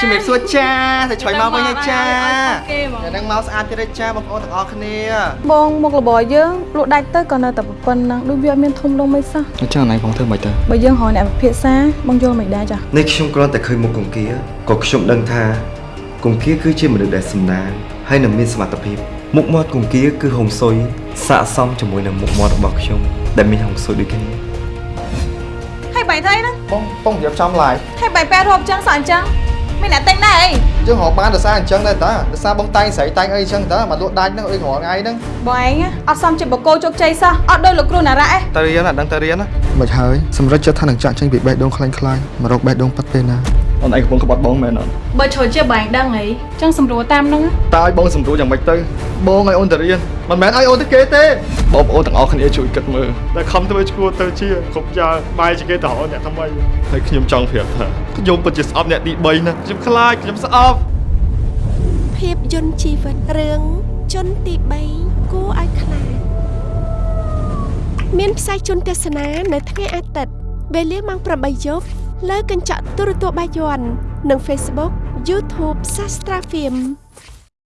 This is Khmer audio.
ជំរាបសួរចាតែឆ្លៃមកវិញហើយចាគេហ្មងថ្ងៃហ្នឹងមកស្អាតទៀតហើយចាបងប្អូនទាំងអស់គ្នាបងមុខរបរយើងលក់ដាច់ទៅក៏នៅតែប៉ុណ្្នឹងដូចវាអត់មានធំដុំមិនសោះអញ្ចឹងណៃបងធ្វើមិនទៅបើយើងរកអ្នកពិភាក្សាបងយល់មិនដែរចាស់នេះខ្ញុំគ្រាន់តែឃើញមុខគង្គាក៏ខ្ញុំដឹងថាគង្គាគឺជាមនុស្សដែលសំណាងហើយនឹងមានសមត្ថភាពមុខមាត់គង្គាគឺហុងស៊ុយស័កសមជាមួយនឹងមុខមាត់របស់ខ្ញុំដែលមានហុងស៊ុយដូចគ្នាហើយបែរទៅអីហ្នឹងបងបងរៀបចំឡាយហើយបែរប៉ែរហូបអញ្ចឹងសោះអញ្ចឹង មានអ្នកទិញដែរអីយើងរកបានដោយសារអញ្ចឹងដែរតាដោយសារបងតែងស្រីតែងអីអញ្ចឹងតាមកលក់ដាច់ហ្នឹងអីរាល់ថ្ងៃហ្នឹងបងឯងអត់សមជាបកគោជោគជ័យសោះអត់ដូចលោកគ្រូណារ៉ាឯងទៅរៀនអាដឹងទៅរៀនណាមិនហើយសម្រាប់ចិត្តថានឹងចាក់ចេញពីបេះដូងខ្លាញ់ខ្លាញ់មករកបេះដូងប៉ាត់ពេលណា អូនឯងកំពុងក្បត់បងមែនអត់បើឈរជាបងឯងដឹងអីអញ្ចឹងសម្រួលតាមហ្នឹងតើឲ្យបងសម្រួលយ៉ាងម៉េចទៅបងឲ្យអូនទៅរៀនមិនមែនឲ្យអូនទៅគេទេបងប្អូនទាំងអស់គ្នាជួយគិតមើលតែខំធ្វើឈ្គួរទៅជាគ្រប់យ៉ាងបាយជាគេទៅរកអ្នកថ្មីហើយខ្ញុំចង់ប្រាប់ថាខ្ញុំពិតជាស្អប់អ្នកទី3ណាខ្ញុំខ្លាចខ្ញុំស្អប់ភាពយន្តជីវិតរឿងជនទី3គួរឲ្យខ្លាចមានផ្សាយជន់ទស្សនានៅថ្ងៃអាទិត្យវេលាម៉ោង8យប់ លើកញ្ចក់ទូរទស្សន៍បាយ័ននិង Facebook YouTube Sastra Film